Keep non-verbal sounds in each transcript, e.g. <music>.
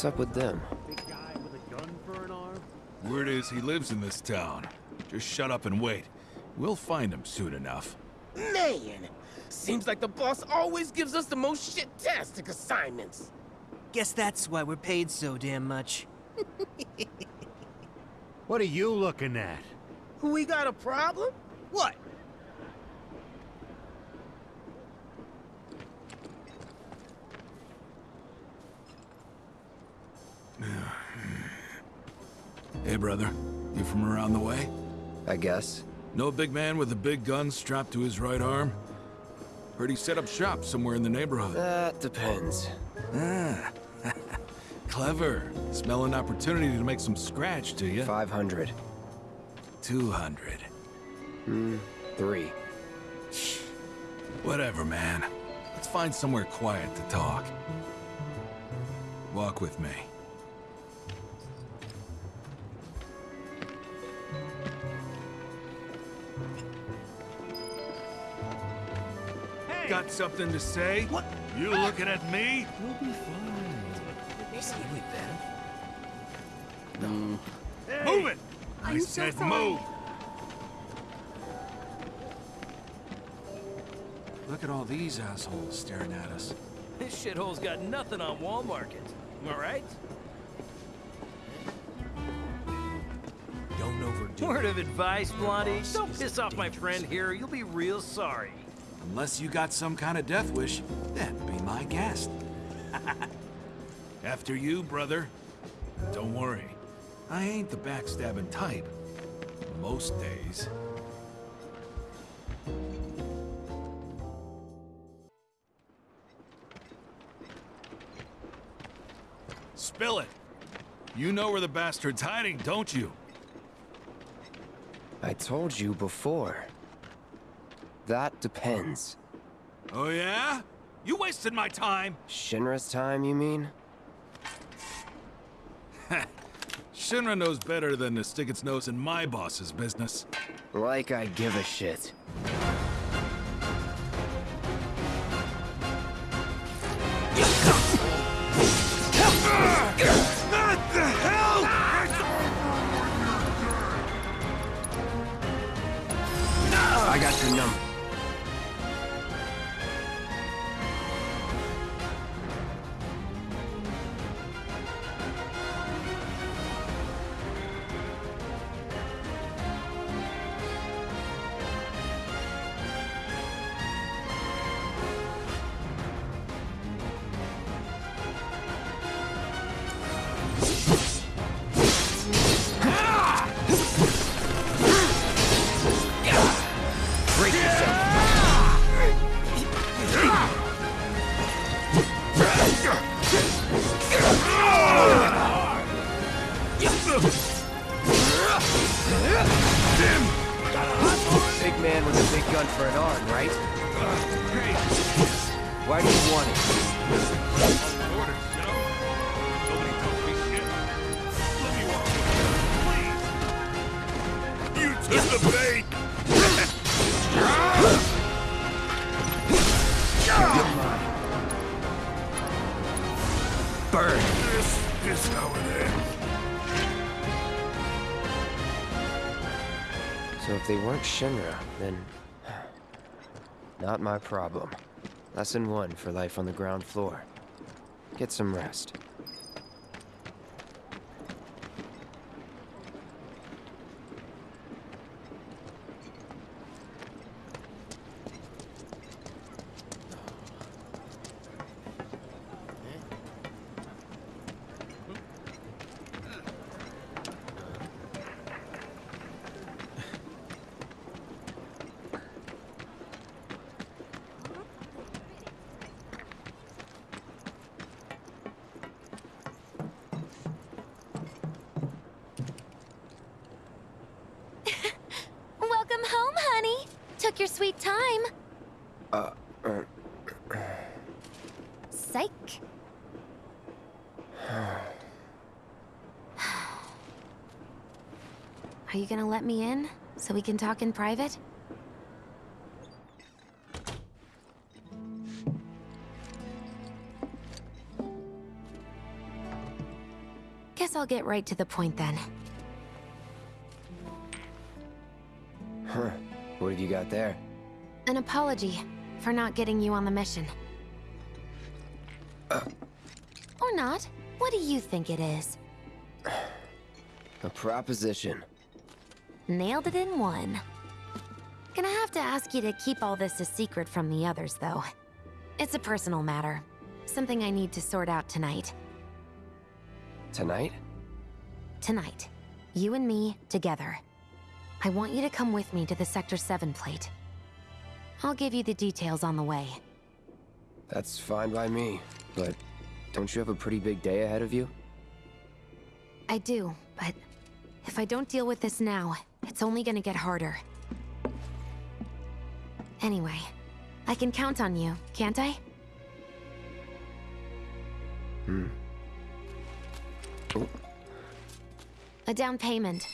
What's up with them? Big guy with a gun for an arm? Word is he lives in this town. Just shut up and wait. We'll find him soon enough. Man! Seems like the boss always gives us the most shit-tastic assignments. Guess that's why we're paid so damn much. <laughs> What are you looking at? Who we got a problem? What? Hey, brother. You from around the way? I guess. Know a big man with a big gun strapped to his right arm? Heard he set up shop somewhere in the neighborhood. That depends. Ah. <laughs> Clever. Smell an opportunity to make some scratch, do you? 500. 200. Hmm, three. Whatever, man. Let's find somewhere quiet to talk. Walk with me. Got something to say? What? You looking at me? We'll be fine. Is he with them? Move it! I said move! Look at all these assholes staring at us. This shithole's got nothing on Wall Market. Am I right? Don't overdo it. Word of advice, Blondie. Don't piss off my friend here. You'll be real sorry. Unless you got some kind of death wish, then be my guest. <laughs> After you, brother. Don't worry. I ain't the backstabbing type. Most days. Spill it. You know where the bastard's hiding, don't you? I told you before. That depends. Oh yeah? You wasted my time. Shinra's time, you mean? <laughs> Shinra knows better than to stick its nose in my boss's business. Like I give a shit. What the hell? I got your number. Shinra, then... <sighs> Not my problem. Lesson one for life on the ground floor. Get some rest. Me in so we can talk in private? guess I'll get right to the point then. Huh. What have you got there? An apology for not getting you on the mission. Uh. Or not. What do you think it is? A proposition. Nailed it in one. Gonna have to ask you to keep all this a secret from the others, though. It's a personal matter. Something I need to sort out tonight. Tonight? Tonight. You and me, together. I want you to come with me to the Sector 7 plate. I'll give you the details on the way. That's fine by me, but don't you have a pretty big day ahead of you? I do, but if I don't deal with this now, it's only gonna get harder. Anyway, I can count on you, can't I? Hmm. Oh, A down payment.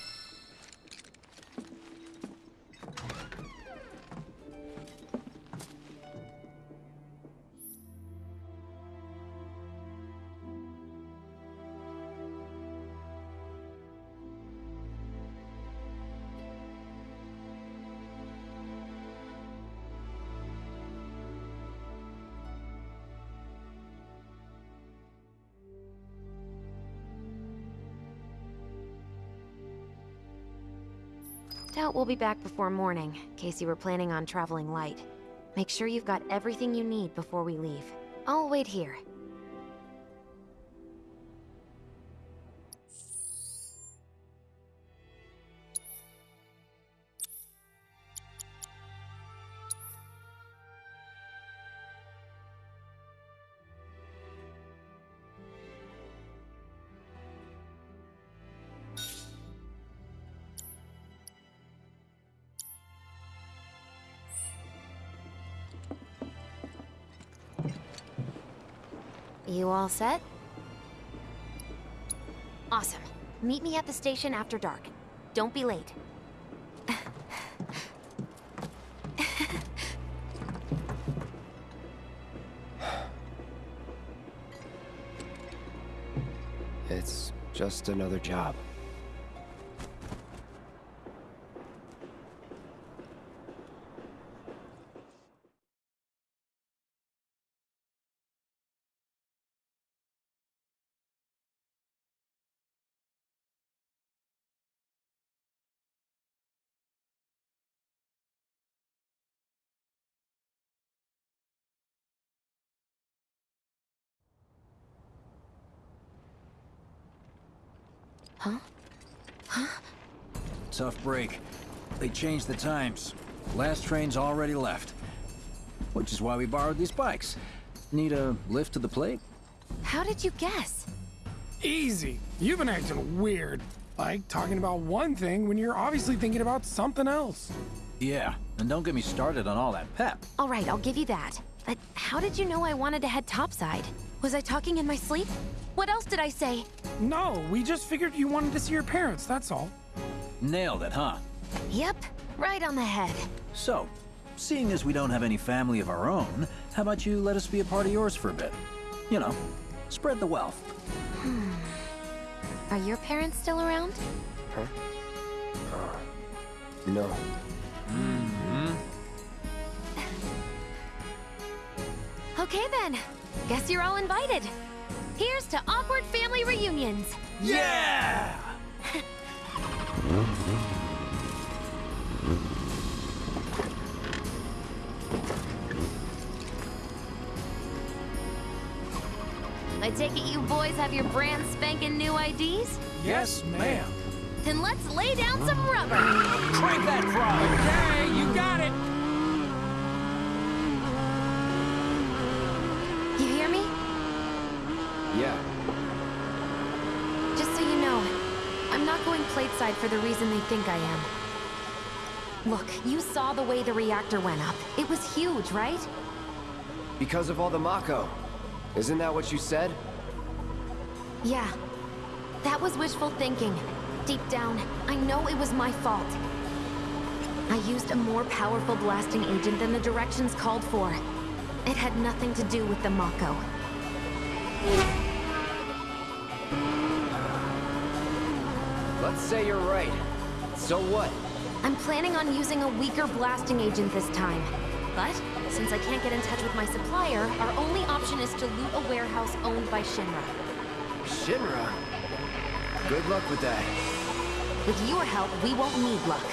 Doubt we'll be back before morning, in case you were planning on traveling light. Make sure you've got everything you need before we leave. I'll wait here. You all set? Awesome. Meet me at the station after dark. Don't be late. it's just another job. Break. They changed the times. Last train's already left. Which is why we borrowed these bikes. Need a lift to the plate? How did you guess? Easy. You've been acting weird. Like talking about one thing when you're obviously thinking about something else. Yeah, and don't get me started on all that pep. All right, I'll give you that. But how did you know I wanted to head topside? Was I talking in my sleep? What else did I say? No, we just figured you wanted to see your parents, that's all. Nailed it, huh? Yep, right on the head. So, seeing as we don't have any family of our own, how about you let us be a part of yours for a bit? You know, spread the wealth. Are your parents still around? Huh? Uh, no. <laughs> Okay then. Guess you're all invited. Here's to awkward family reunions. Yeah! I take it you boys have your brand spanking new IDs? Yes, ma'am. Then let's lay down some rubber. Crank that frog! Okay, you got it. You hear me? Yeah. Just so you know, I'm not going plateside for the reason they think I am. Look, you saw the way the reactor went up. It was huge, right? Because of all the Mako. Isn't that what you said? Yeah. That was wishful thinking. Deep down, I know it was my fault. I used a more powerful blasting agent than the directions called for. It had nothing to do with the Mako. Let's say you're right. So what? I'm planning on using a weaker blasting agent this time. But, since I can't get in touch with my supplier, our only option is to loot a warehouse owned by Shinra. Shinra? Good luck with that. With your help, we won't need luck.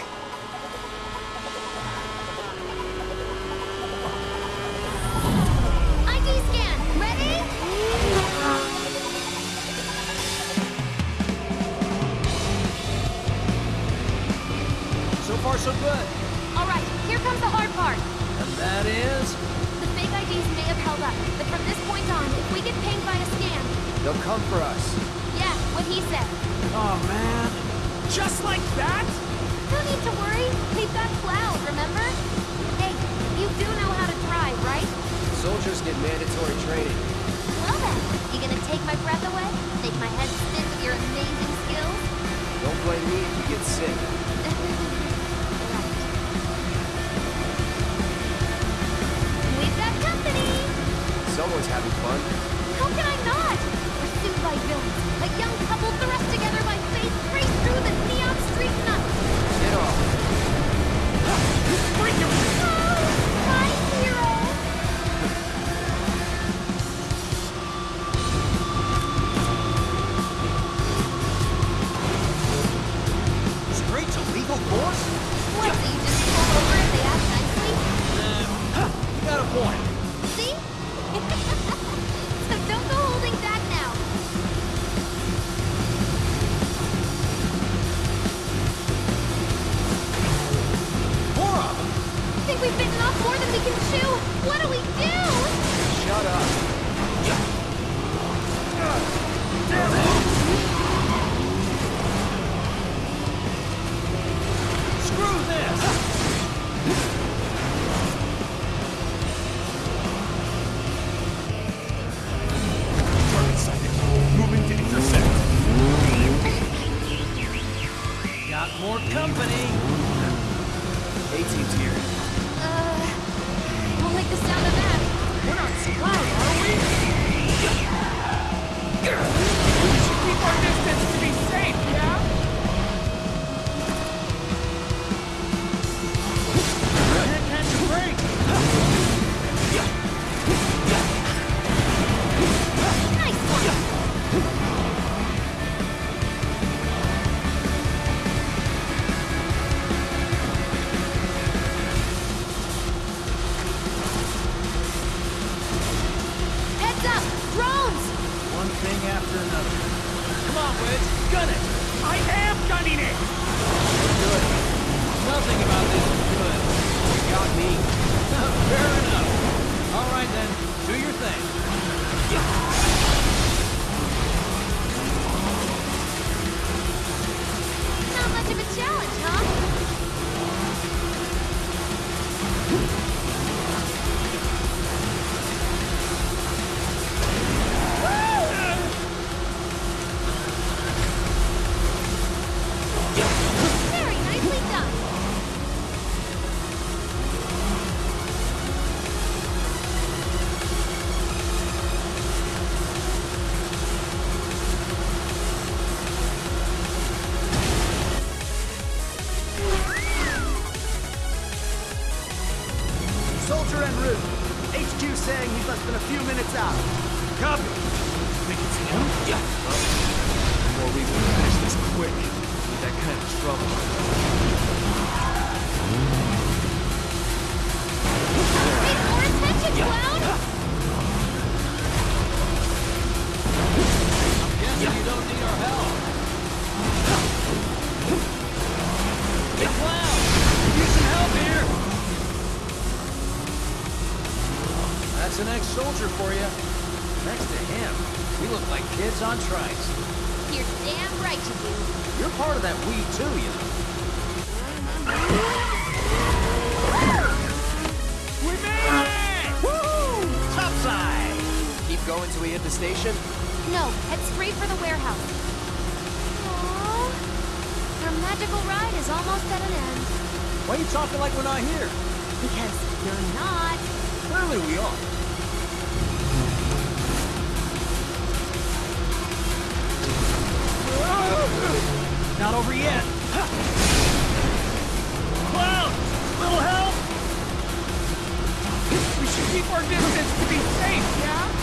we hit the station? No, head straight for the warehouse. Aww. Our magical ride is almost at an end. Why are you talking like we're not here? Because you're not. Clearly we are. <laughs> Not over yet. <laughs> Cloud! Little help! We should keep our distance to be safe! Yeah?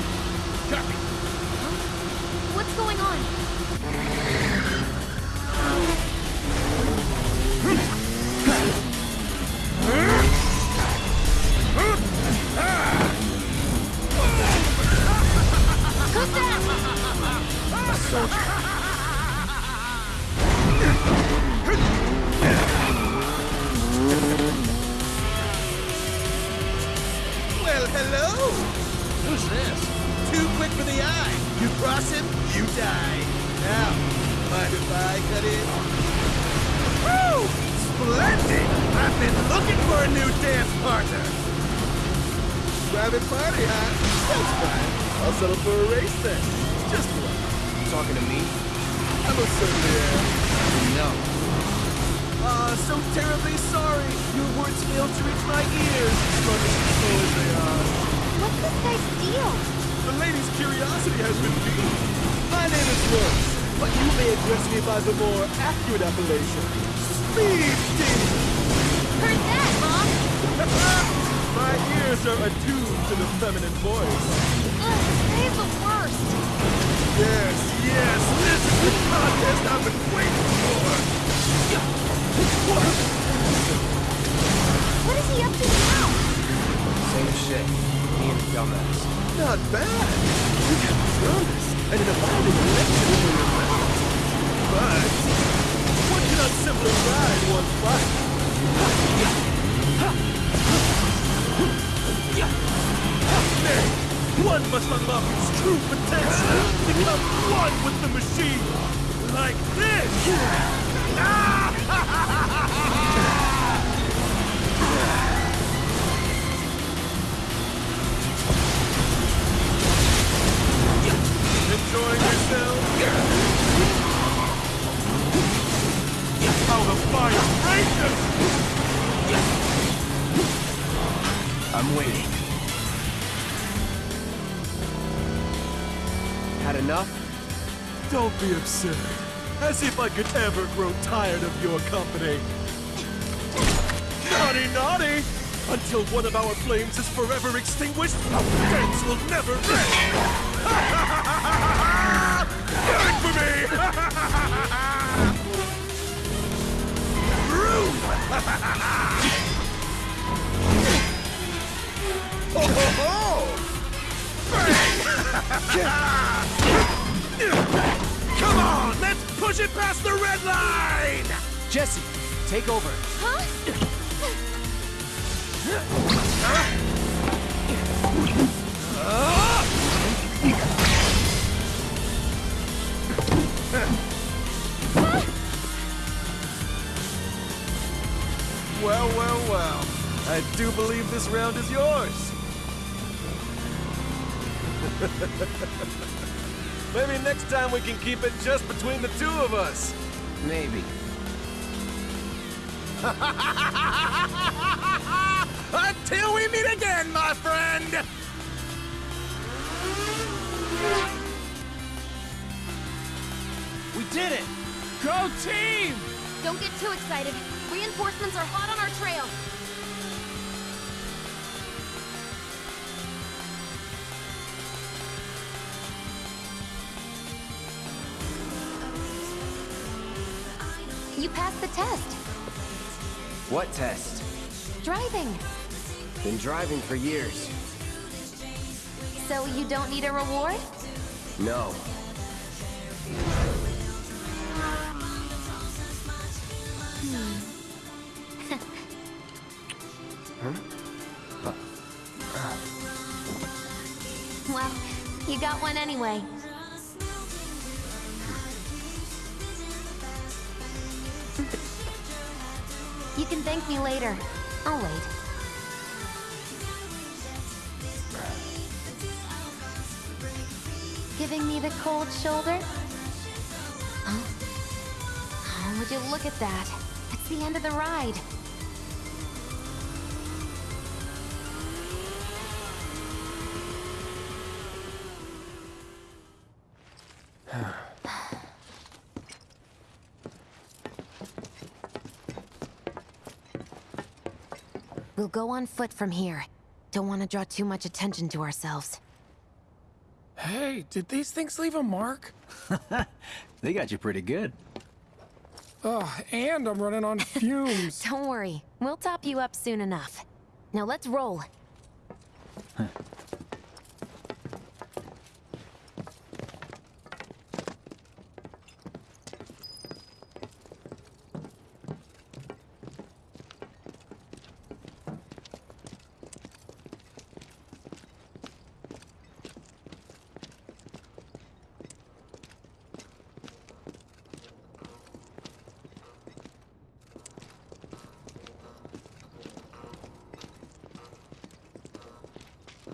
be absurd. As if I could ever grow tired of your company. Naughty, naughty! Until one of our flames is forever extinguished, our friends will never end! Good for me! Rude! <laughs> ho ho ho! Let's <laughs> push it past the red line! Jessie, take over. Huh? Well, well, well. I do believe this round is yours. <laughs> Maybe next time we can keep it just between the two of us. Maybe. <laughs> Until we meet again, my friend! We did it! Go team! Don't get too excited. Reinforcements are hot on our trail. Passed the test. What test? Driving. Been driving for years. So you don't need a reward? No. Hmm. Well, you got one anyway. Later. I'll wait. Giving me the cold shoulder? Huh? Oh, would you look at that? It's the end of the ride. Go on foot from here. Don't want to draw too much attention to ourselves. Hey, did these things leave a mark? <laughs> They got you pretty good. Oh, and I'm running on <laughs> fumes. Don't worry, we'll top you up soon enough. Now let's roll.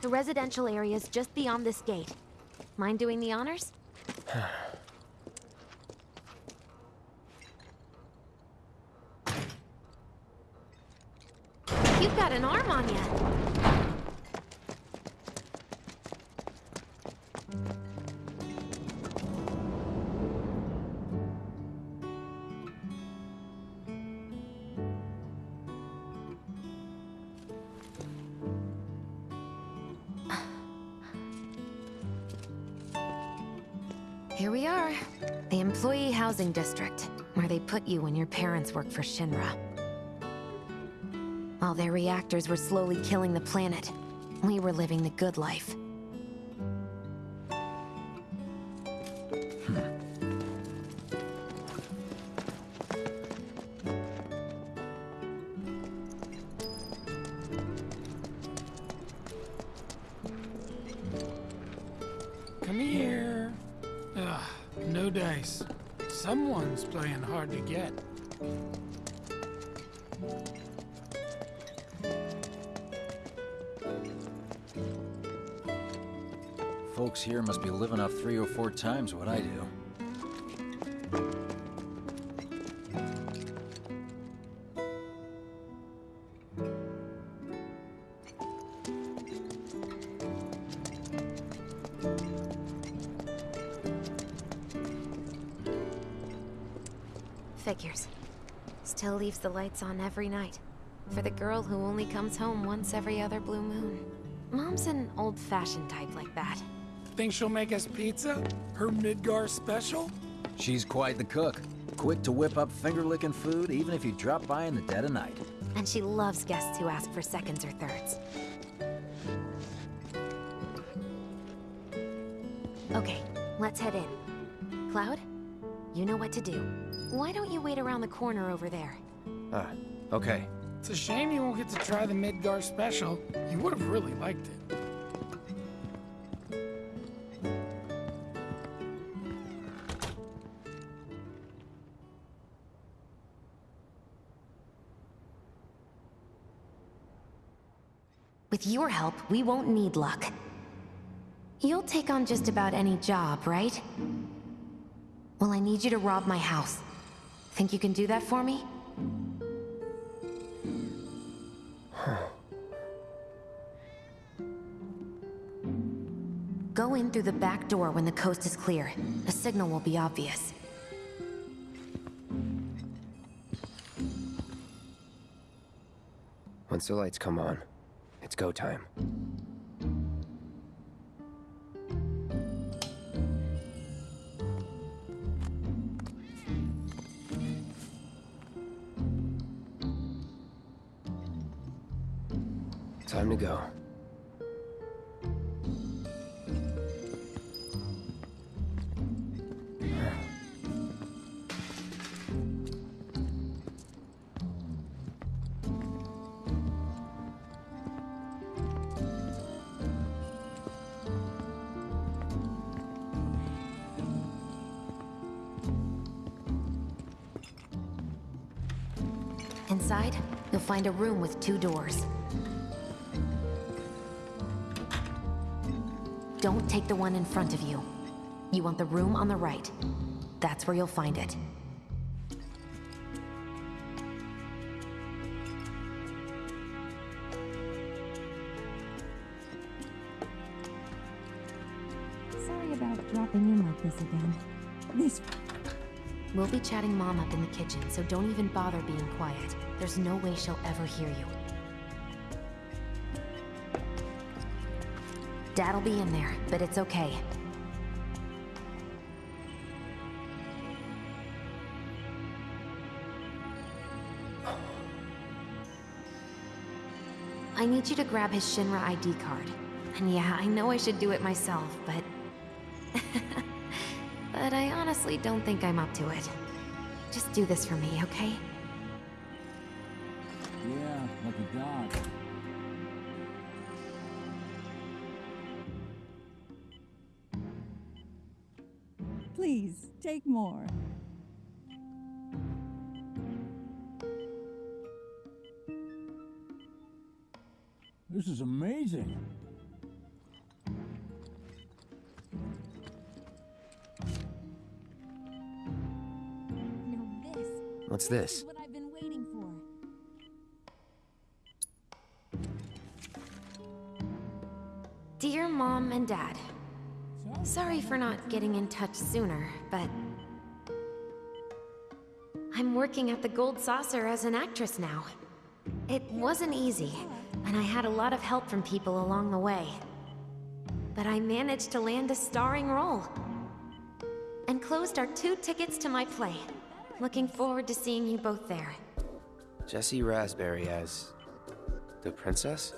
The residential area is just beyond this gate. Mind doing the honors? District, where they put you when your parents work for Shinra. While their reactors were slowly killing the planet, we were living the good life. Times what I do. Figures. Still leaves the lights on every night. For the girl who only comes home once every other blue moon. Mom's an old-fashioned type like that. Think she'll make us pizza? Her Midgar special? She's quite the cook. Quick to whip up finger-licking food, even if you drop by in the dead of night. And she loves guests who ask for seconds or thirds. Okay, let's head in. Cloud, you know what to do. Why don't you wait around the corner over there? Ah, okay. It's a shame you won't get to try the Midgar special. You would have really liked it. With your help, we won't need luck. You'll take on just about any job, right? Well, I need you to rob my house. Think you can do that for me? Go in through the back door when the coast is clear. The signal will be obvious. Once the lights come on, go time. Time to go. Find a room with two doors. Don't take the one in front of you. You want the room on the right. That's where you'll find it. Sorry about dropping in like this again. These We'll be chatting Mom up in the kitchen, so don't even bother being quiet. There's no way she'll ever hear you. Dad'll be in there, but it's okay. I need you to grab his Shinra ID card. And yeah, I know I should do it myself, but but I honestly don't think I'm up to it. Just do this for me, okay? Yeah, lucky dog. Please, take more. This is amazing. What's this this? what I've been waiting for. Dear Mom and Dad, sorry for not getting in touch sooner, but... I'm working at the Gold Saucer as an actress now. It wasn't easy, and I had a lot of help from people along the way. But I managed to land a starring role. And closed our two tickets to my play. Looking forward to seeing you both there. Jessie Rasberry as... the princess?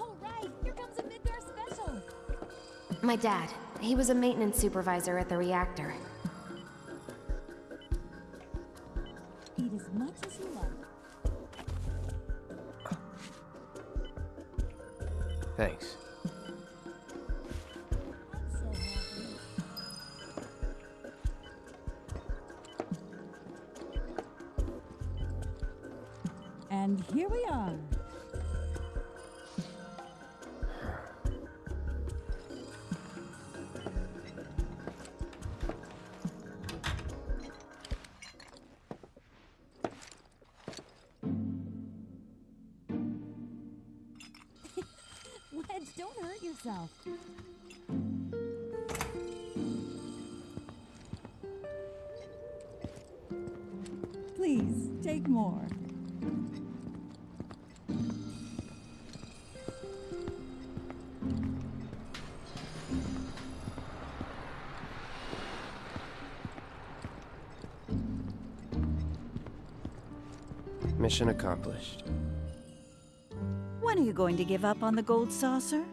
All right, here comes a Midgar special. My dad. He was a maintenance supervisor at the reactor. And here we are. Mission accomplished. When are you going to give up on the gold saucer?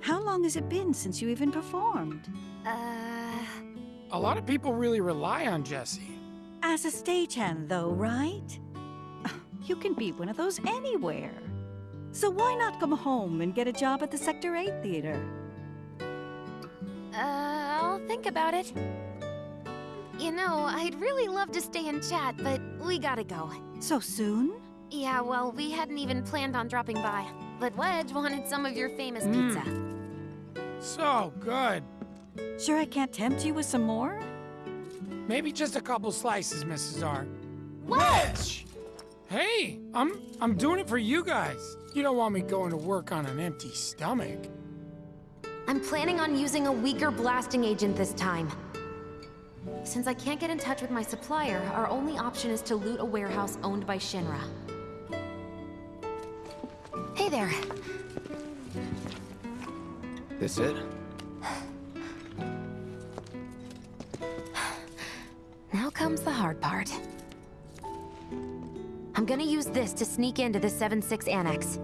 How long has it been since you even performed? Uh... A lot of people really rely on Jessie. As a stagehand, though, right? <sighs> You can be one of those anywhere. So why not come home and get a job at the Sector 8 Theater? Uh, I'll think about it. You know, I'd really love to stay and chat, but we gotta go. So soon? Yeah, well, we hadn't even planned on dropping by. But Wedge wanted some of your famous Mm. pizza. So good. Sure I can't tempt you with some more? Maybe just a couple slices, Mrs. R. Wedge! Hey, I'm I'm doing it for you guys. You don't want me going to work on an empty stomach. I'm planning on using a weaker blasting agent this time. Since I can't get in touch with my supplier, our only option is to loot a warehouse owned by Shinra. Hey there. This it? Now comes the hard part. I'm gonna use this to sneak into the 7-6 Annex.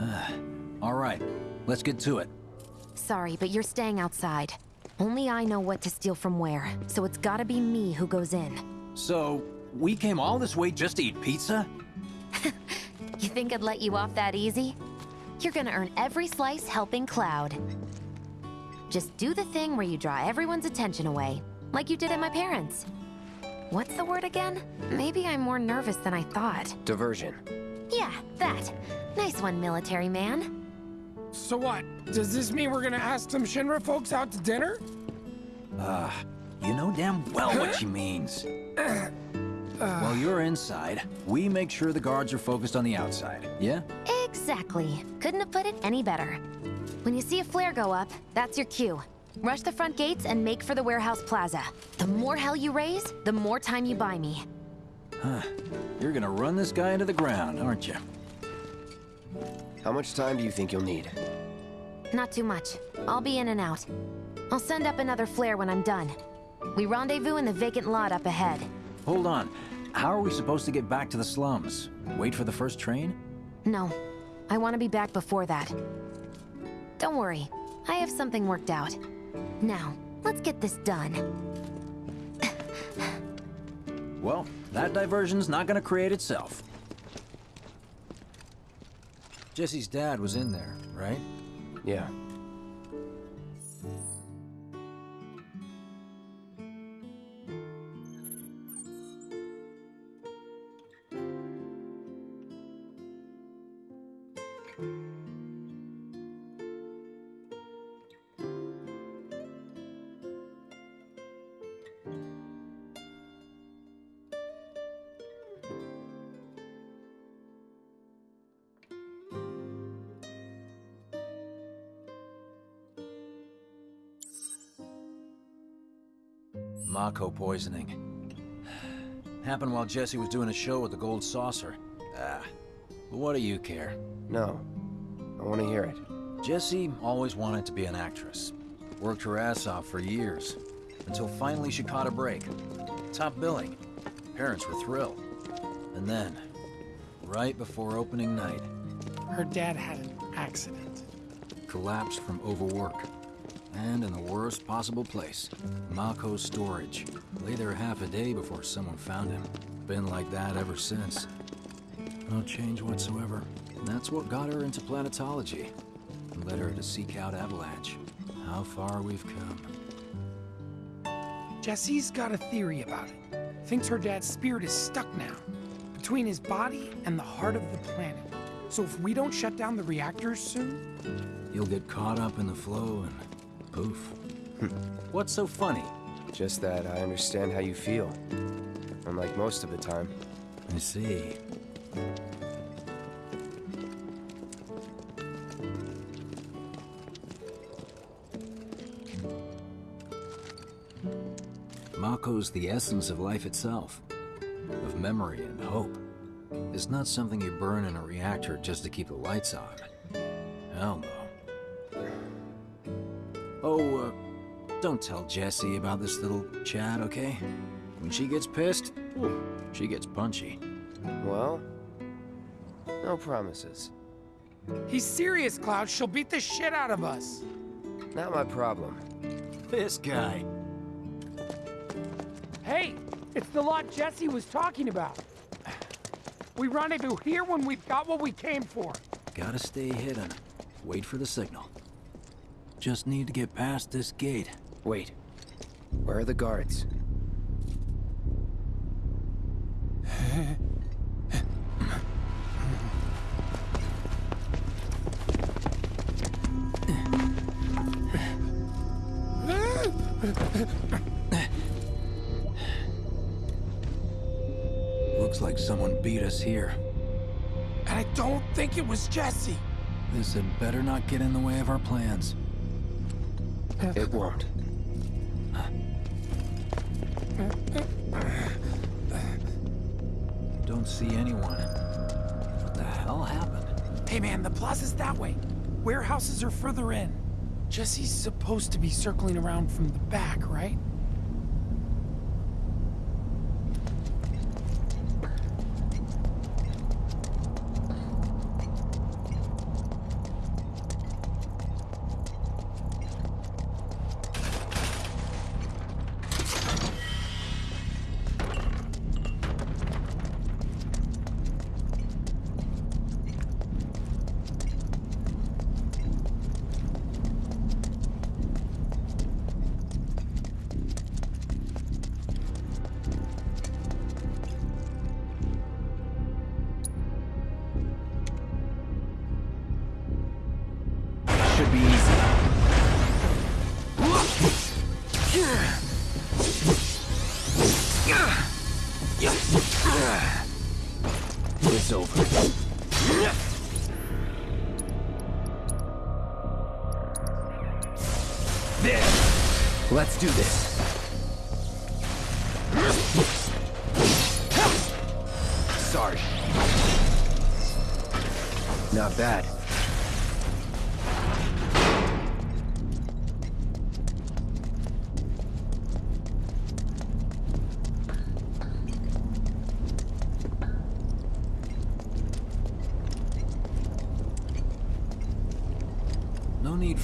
<sighs> All right, let's get to it. Sorry, but you're staying outside. Only I know what to steal from where, so it's gotta be me who goes in. So, we came all this way just to eat pizza? <laughs> You think I'd let you off that easy? You're gonna earn every slice helping Cloud. Just do the thing where you draw everyone's attention away, like you did at my parents'. What's the word again? Maybe I'm more nervous than I thought. Diversion. Yeah, that. Nice one, military man. So what? Does this mean we're gonna ask some Shinra folks out to dinner? Uh, you know damn well what she means. <laughs> Uh. While you're inside, we make sure the guards are focused on the outside, yeah? Exactly. Couldn't have put it any better. When you see a flare go up, that's your cue. Rush the front gates and make for the warehouse plaza. The more hell you raise, the more time you buy me. Huh. You're gonna run this guy into the ground, aren't you? How much time do you think you'll need? Not too much. I'll be in and out. I'll send up another flare when I'm done. We rendezvous in the vacant lot up ahead. Hold on. How are we supposed to get back to the slums? Wait for the first train? No. I want to be back before that. Don't worry. I have something worked out. Now, let's get this done. Well, that diversion's not gonna create itself. Jessie's dad was in there, right? Yeah. Mako poisoning. <sighs> Happened while Jessie was doing a show with the Gold Saucer. Ah, but what do you care? No. I want to hear it. Jessie always wanted to be an actress. Worked her ass off for years. Until finally she caught a break. Top billing. Parents were thrilled. And then, right before opening night, Her dad had an accident. collapsed from overwork. And in the worst possible place, Mako's storage. Lay there half a day before someone found him. Been like that ever since. No change whatsoever. And that's what got her into planetology. And led her to seek out Avalanche. How far we've come. Jessie's got a theory about it. Thinks her dad's spirit is stuck now, between his body and the heart of the planet. So if we don't shut down the reactors soon, You'll get caught up in the flow and poof. Hmm. What's so funny? Just that I understand how you feel. Unlike most of the time. I see. Mako's the essence of life itself, of memory and hope. It's not something you burn in a reactor just to keep the lights on. Hell no. Oh, uh, don't tell Jessie about this little chat, okay? When she gets pissed, she gets punchy. Well, no promises. he's serious, Cloud. She'll beat the shit out of us. Not my problem. This guy. Hey, it's the lot Jessie was talking about. We rendezvous here when we've got what we came for. Gotta stay hidden. Wait for the signal. Just need to get past this gate. Wait. Where are the guards? <laughs> like someone beat us here. And I don't think it was Jessie. This had better not get in the way of our plans. It won't. Don't see anyone. What the hell happened? Hey man, the plaza's that way. Warehouses are further in. Jessie's supposed to be circling around from the back, right?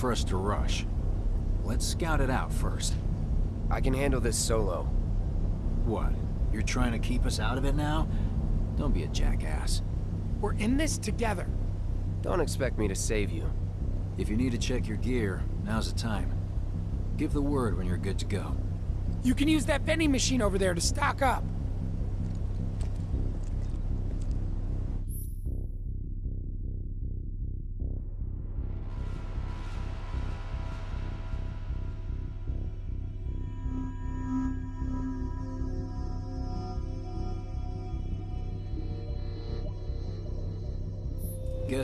For us to rush. Let's scout it out first. I can handle this solo. What? You're trying to keep us out of it now? Don't be a jackass. We're in this together. Don't expect me to save you. If you need to check your gear, now's the time. Give the word when you're good to go. You can use that vending machine over there to stock up.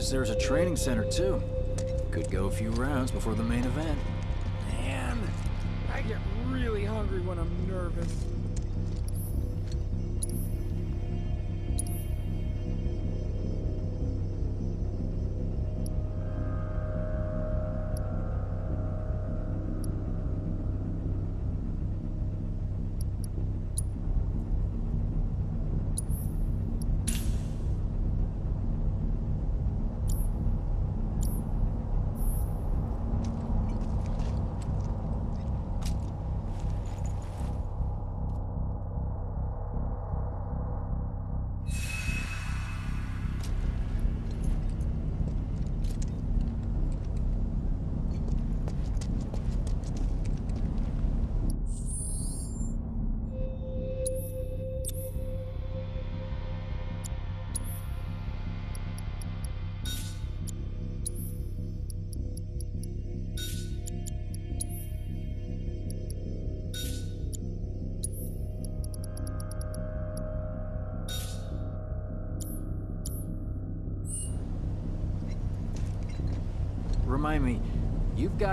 There's a training center too. Could go a few rounds before the main event. Man, I get really hungry when I'm nervous.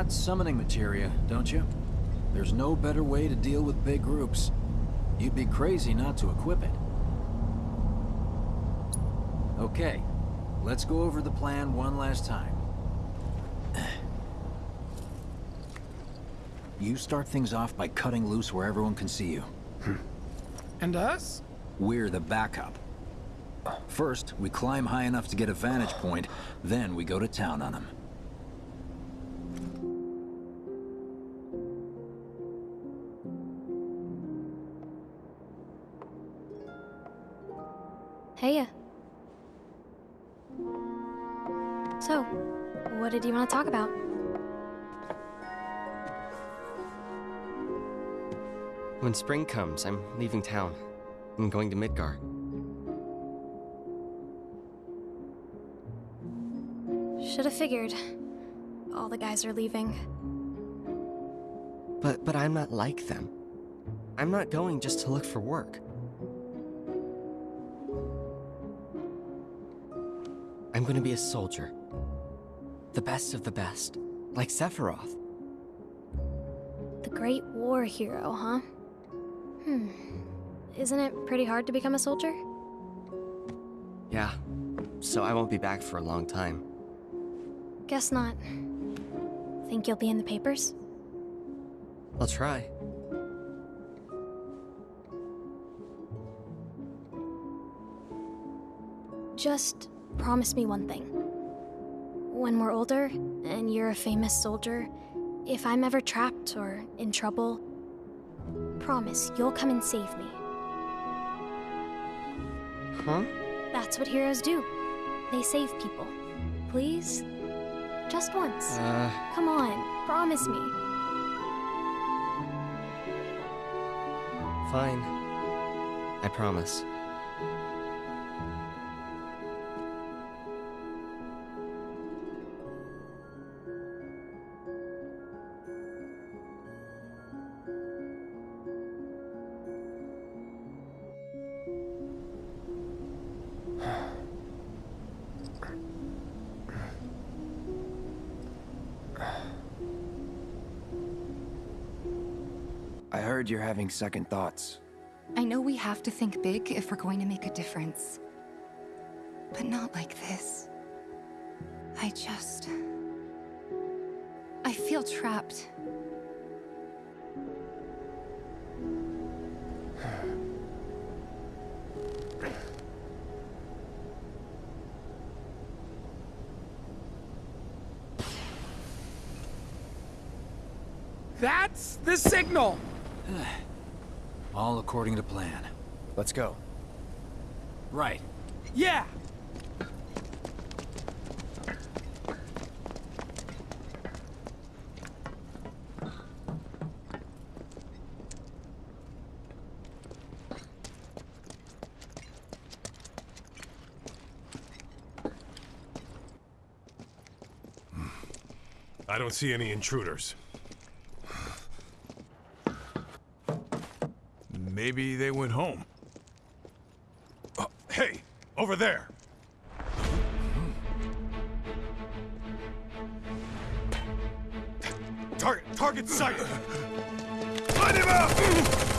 Got summoning materia, don't you? There's no better way to deal with big groups. You'd be crazy not to equip it. Okay, let's go over the plan one last time. You start things off by cutting loose where everyone can see you. Hmm. And us? We're the backup. First, we climb high enough to get a vantage point, then we go to town on them. Want to talk about? When spring comes, I'm leaving town. I'm going to Midgard. Should have figured. All the guys are leaving. But but I'm not like them. I'm not going just to look for work. I'm going to be a soldier. The best of the best, like Sephiroth. The Great War hero, huh? Hmm. Isn't it pretty hard to become a soldier? Yeah. So I won't be back for a long time. Guess not. Think you'll be in the papers? I'll try. Just promise me one thing. When we're older, and you're a famous soldier, if I'm ever trapped or in trouble, promise you'll come and save me. Huh? That's what heroes do. They save people. Please? Just once. Uh, Come on, promise me. fine. I promise. Heard you're having second thoughts. I know we have to think big if we're going to make a difference. But not like this. I just... I feel trapped. That's the signal! All according to plan. Let's go. Right. Yeah! I don't see any intruders. Maybe they went home. Uh, hey, over there! Target, target sight! Find him out!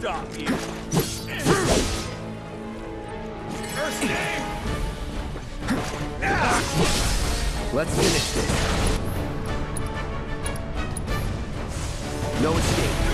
Stop you! First aid! Let's finish this. No escape.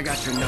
I got your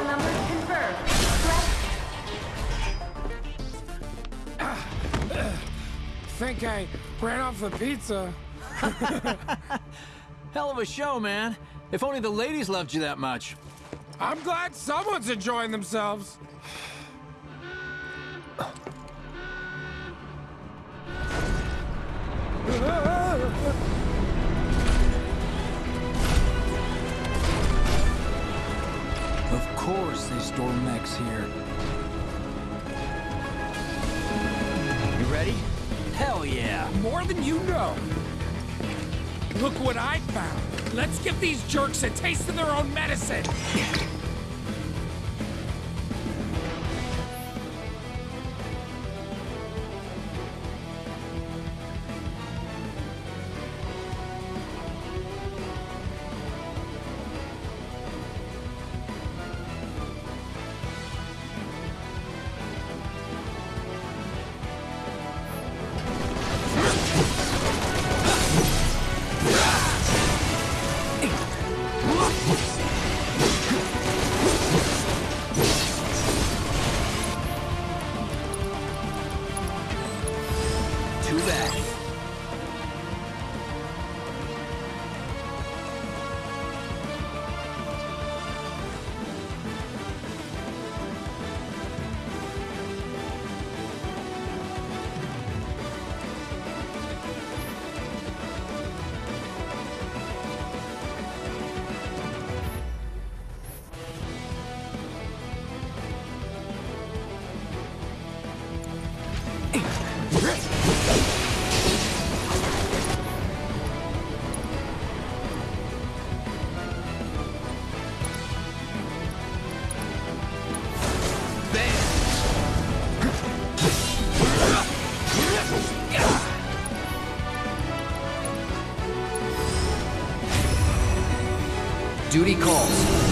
Hostile numbers confirmed. Think I ran off the pizza. Hell of a show, man. If only the ladies loved you that much. I'm glad someone's enjoying themselves. Course they store mechs here. You ready? Hell yeah! More than you know. Look what I found. Let's give these jerks a taste of their own medicine. <laughs> Duty calls.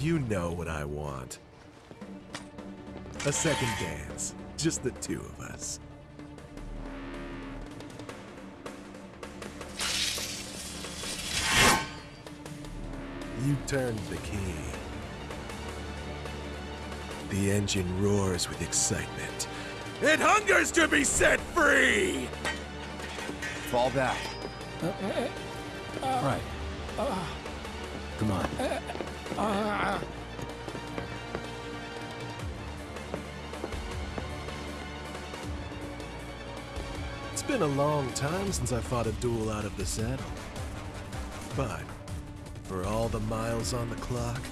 You know what I want. A second dance. Just the two of us. You turned the key. The engine roars with excitement. It hungers to be set free! Fall back. Uh, uh, uh, right. Come on. It's been a long time since I fought a duel out of the saddle. But, for all the miles on the clock,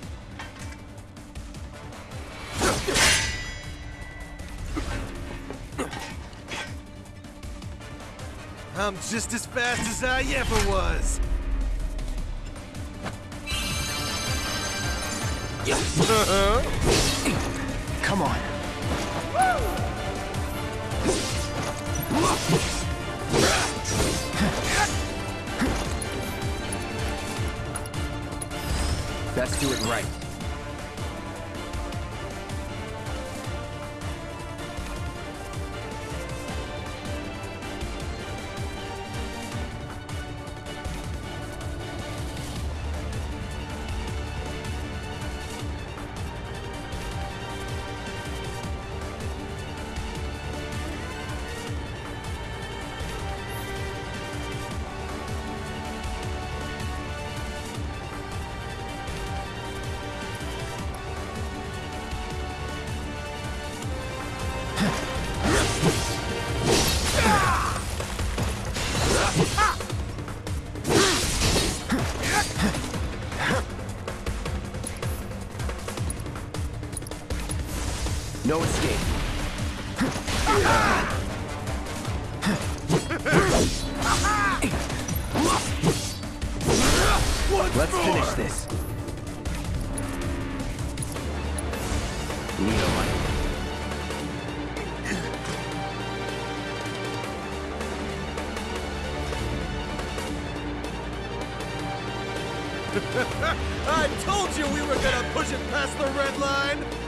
I'm just as fast as I ever was. <laughs> Come on. <laughs> Best do it right. No escape. Let's finish this. Need a light. <laughs> I told you we were gonna push it past the red line!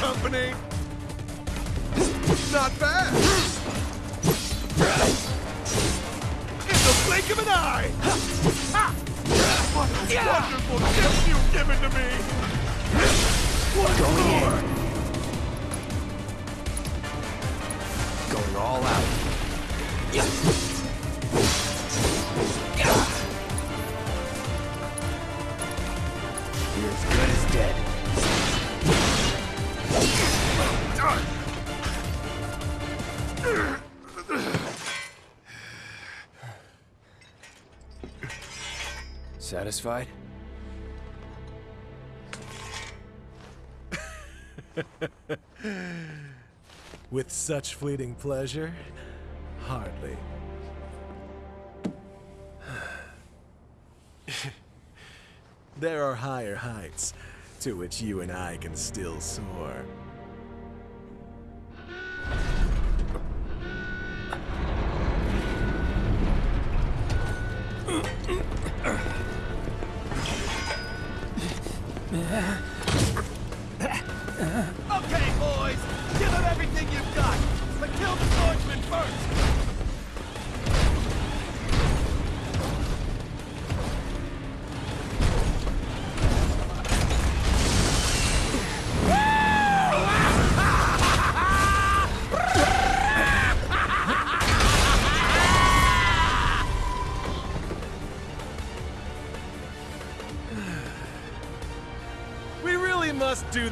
Company! Not bad! In the blink of an eye! Ah! wonderful gift you've given to me! What Going more? in. Going all out. Satisfied? With such fleeting pleasure? Hardly. <sighs> there are higher heights to which you and I can still soar. Okay, boys, give them everything you've got, but kill the swordsman first.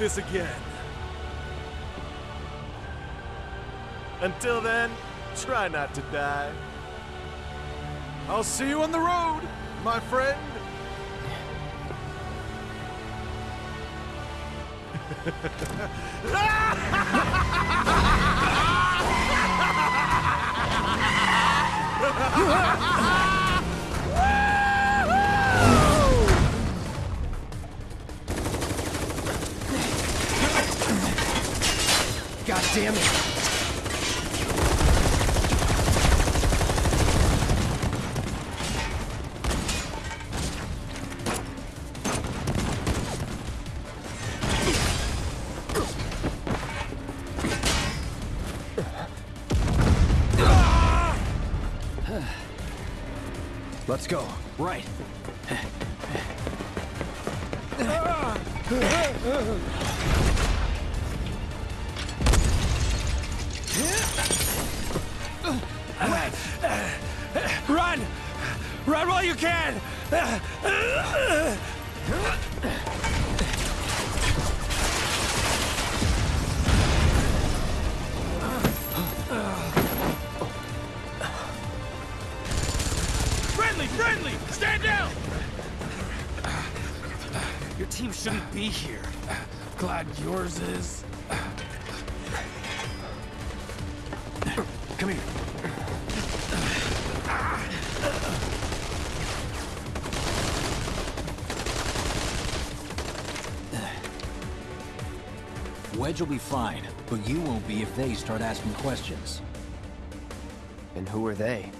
This again. Until then, try not to die. I'll see you on the road, my friend. <laughs> God Wedge will be fine, but you won't be if they start asking questions. And who are they?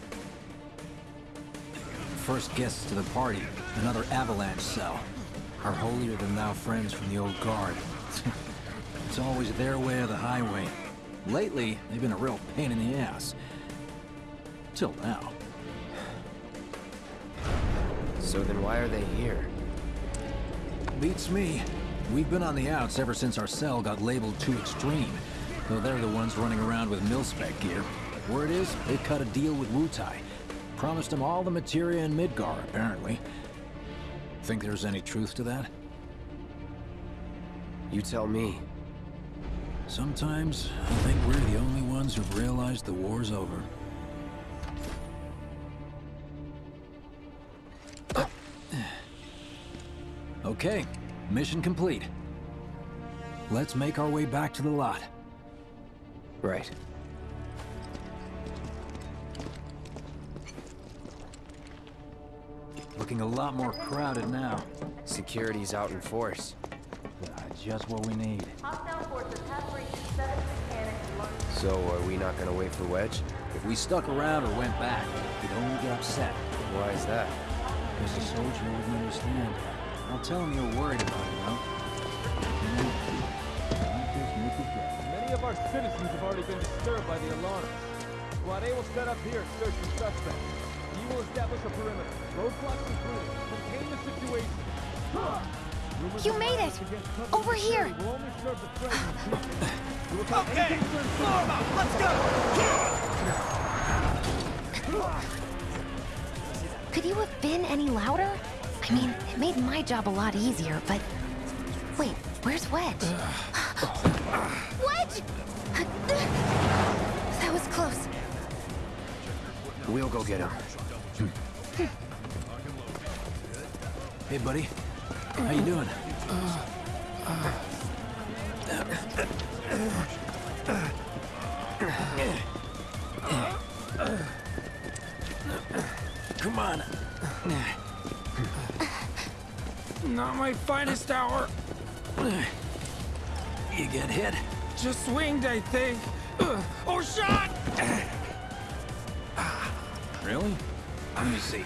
First guests to the party, another avalanche cell. Our holier-than-thou friends from the old guard. <laughs> it's always their way or the highway. Lately, they've been a real pain in the ass. Till now. So then why are they here? Beats me. We've been on the outs ever since our cell got labeled too extreme. Though they're the ones running around with mil-spec gear. Word is, they cut a deal with Wutai. Promised them all the materia in Midgar, apparently. Think there's any truth to that? You tell me. Sometimes, I think we're the only ones who've realized the war's over. Uh. <sighs> Okay, mission complete. Let's make our way back to the lot. Right. Looking a lot more crowded now. Security's out in force. Ah, just what we need. Hostile forces have breached 7 mechanics London. So are we not gonna wait for Wedge? If we stuck around or went back, we'd only get upset. Why is that? Because the soldier wouldn't understand. I'll tell him you're worried about him, though. Many of our citizens have already been disturbed by the alarm. Squad A will set up here and search for suspects. You will establish a perimeter. Roadblocks included. Contain the situation. Rumors You made it! Over here! security Will only serve to threaten the peace. <laughs> You will tell Okay, anything to blow 'em up, let's go! <laughs> Could you have been any louder? I mean, it made my job a lot easier, but... Wait, where's Wedge? <sighs> Wedge! <sighs> That was close. We'll go get him. Hey, buddy. How you doing? Come on. Not my finest hour. You get hit? Just swinged, I think. Ugh. Oh, shot! Really? Let me see.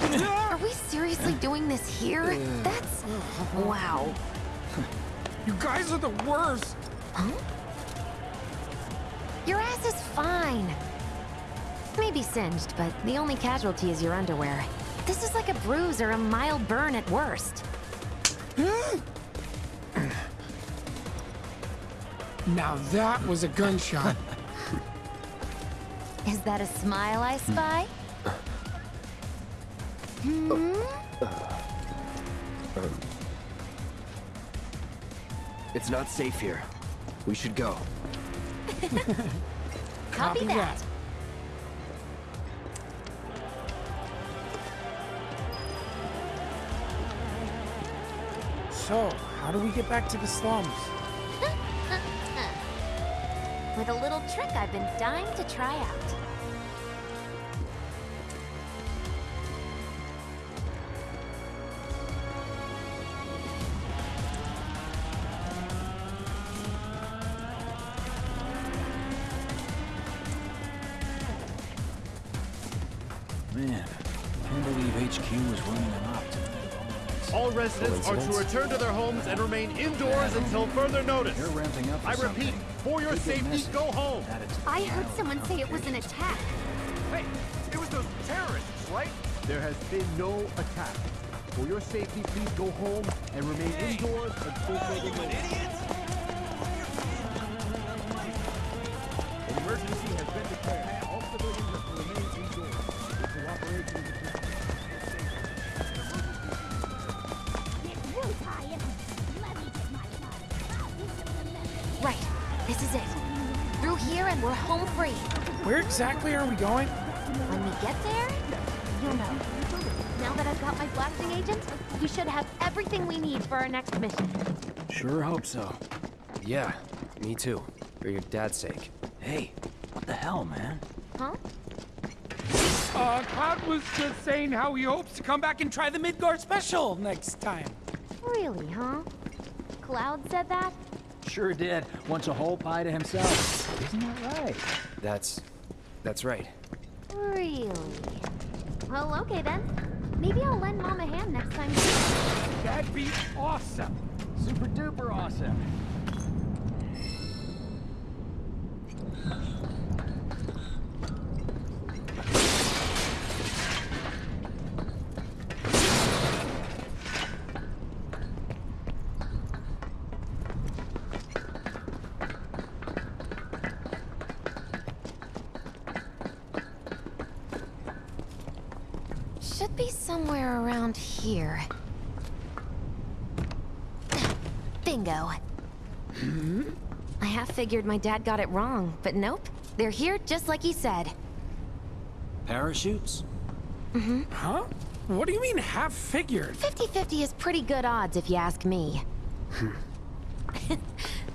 Ah! Are we seriously doing this here? That's... Wow. You guys are the worst. Huh? Your ass is fine. Maybe singed, but the only casualty is your underwear. This is like a bruise or a mild burn at worst. Now that was a gunshot. <laughs> Is that a smile I spy? Hmm? It's not safe here. We should go. <laughs> Copy that. So, how do we get back to the slums? <laughs> With a little trick I've been dying to try out. Return to their homes and remain indoors until further notice. They're ramping up for I repeat, something. for your safety, message. go home. Added to the I heard someone say it was an attack. Hey, it was those terrorists, right? There has been no attack. For your safety, please go home and remain indoors until further notice. And we're home free. Where exactly are we going? When we get there, you'll know. Now that I've got my blasting agent, we should have everything we need for our next mission. Sure hope so. Yeah, me too. For your dad's sake. Hey, what the hell, man? Huh? Uh, Cloud was just saying how he hopes to come back and try the Midgar special next time. Really, huh? Cloud said that? Sure did. Wants a whole pie to himself. Isn't that right? That's... that's right. Really? Well, okay then. Maybe I'll lend Mom a hand next time. That'd be awesome. Super duper awesome. Should be somewhere around here. Bingo. I half figured my dad got it wrong, but nope. They're here just like he said. Parachutes? Mm-hmm. Huh? What do you mean half figured? 50-50 is pretty good odds if you ask me. <laughs>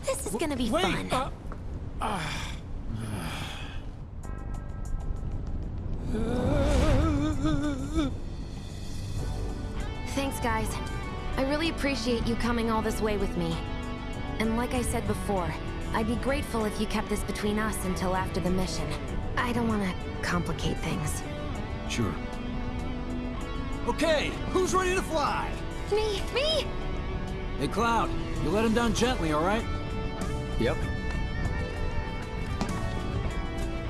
this is gonna be Wait, fun. uh, uh, Thanks, guys. I really appreciate you coming all this way with me. And like I said before, I'd be grateful if you kept this between us until after the mission. I don't want to complicate things. Sure. Okay, who's ready to fly? Me! Me! Hey, Cloud, you let him down gently, all right? Yep.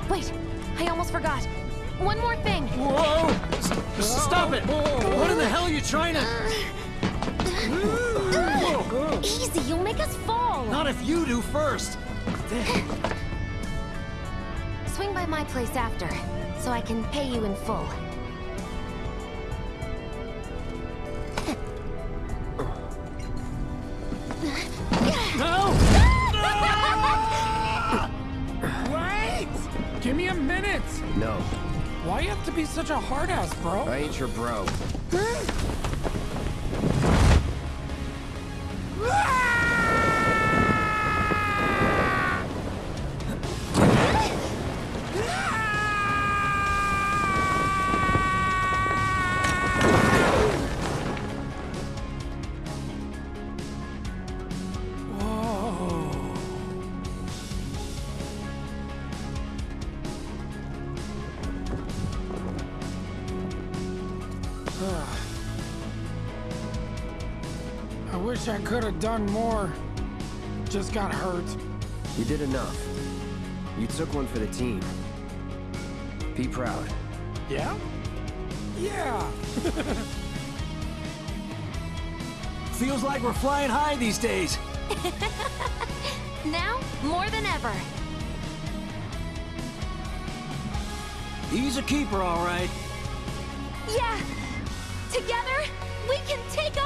Wait, I almost forgot. one more thing. Whoa! S stop it! What in the hell are you trying to... Uh, Easy, you'll make us fall. Not if you do first! Swing by my place after, so I can pay you in full. No! <laughs> Wait! Give me a minute! No, Why you have to be such a hard ass, bro? I ain't your bro. Could have done more. Just got hurt. You did enough. You took one for the team. Be proud. Yeah? Yeah! <laughs> Feels like we're flying high these days. <laughs> Now, more than ever. He's a keeper, all right. Yeah! Together, we can take on the world!